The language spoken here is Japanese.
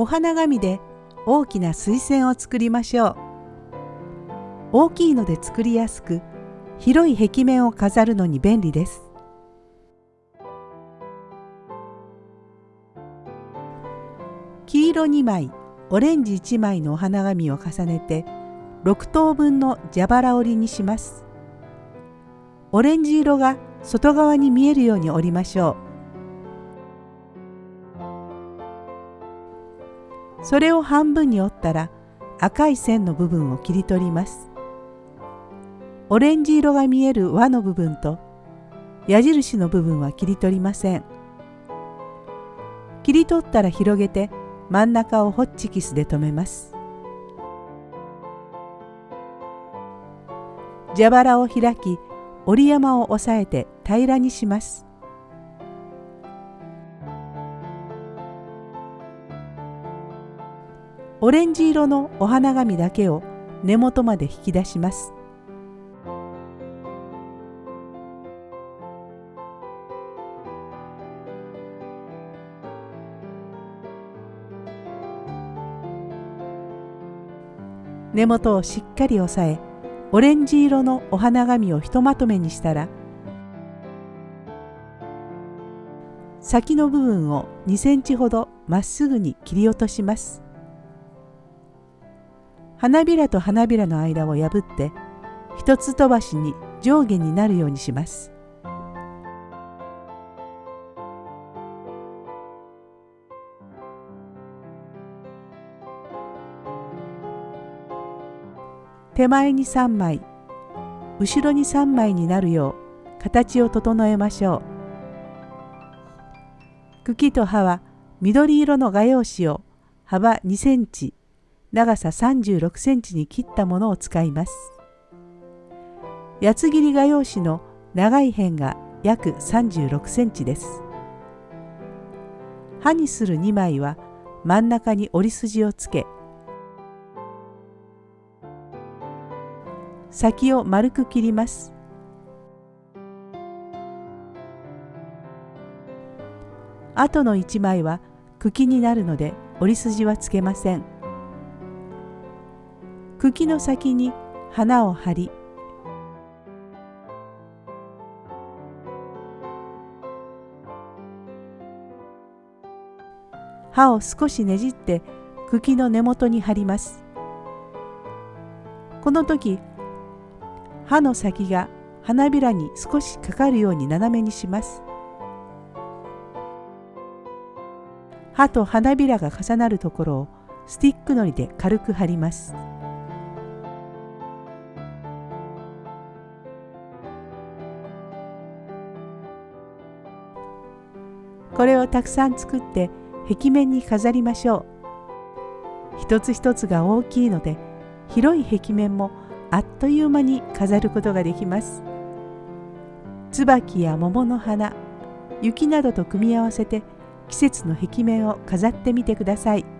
お花紙で大きな水栓を作りましょう。大きいので作りやすく、広い壁面を飾るのに便利です。黄色2枚、オレンジ1枚のお花紙を重ねて6等分の蛇腹折りにします。オレンジ色が外側に見えるように折りましょう。それを半分に折ったら赤い線の部分を切り取ります。オレンジ色が見える輪の部分と矢印の部分は切り取りません。切り取ったら広げて真ん中をホッチキスで留めます。蛇腹を開き折り山を押さえて平らにします。オレンジ色のお花紙だけを根元まで引き出します。根元をしっかり押さえオレンジ色のお花紙をひとまとめにしたら先の部分を2センチほどまっすぐに切り落とします花びらと花びらの間を破って一つ飛ばしに上下になるようにします。手前に3枚後ろに3枚になるよう形を整えましょう。茎と葉は緑色の画用紙を幅2センチ長さ36センチに切ったものを使います。八つ切り画用紙の長い辺が約36センチです。刃にする2枚は真ん中に折り筋をつけ先を丸く切ります。後の1枚は茎になるので折り筋はつけません。茎の先に花を張り刃を少しねじって茎の根元に貼ります。この時刃の先が花びらに少しかかるように斜めにします。刃と花びらが重なるところをスティックのりで軽く貼ります。これをたくさん作って壁面に飾りましょう一つ一つが大きいので広い壁面もあっという間に飾ることができます椿や桃の花雪などと組み合わせて季節の壁面を飾ってみてください。